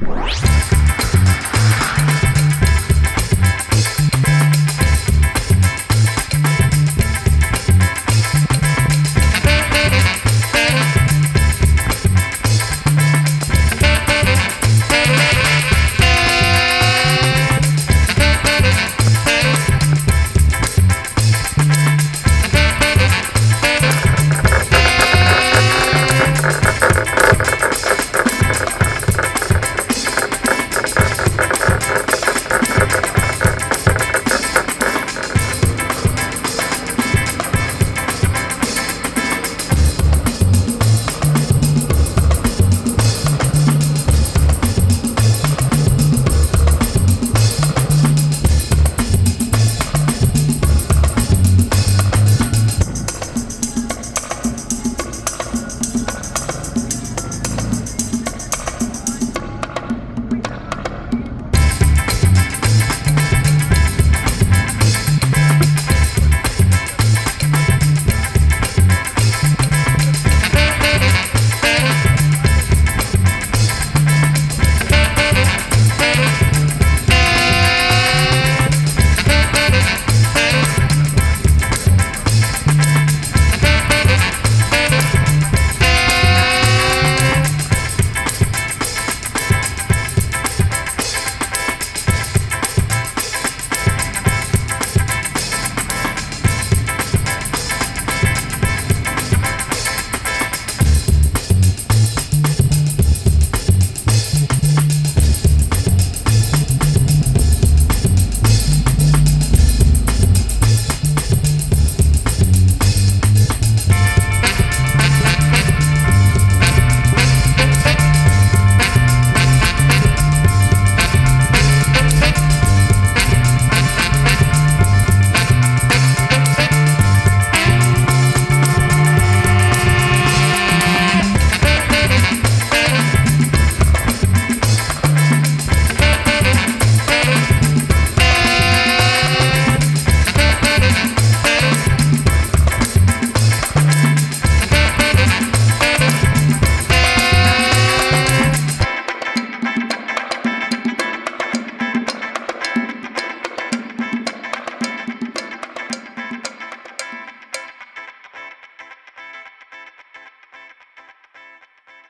Bye.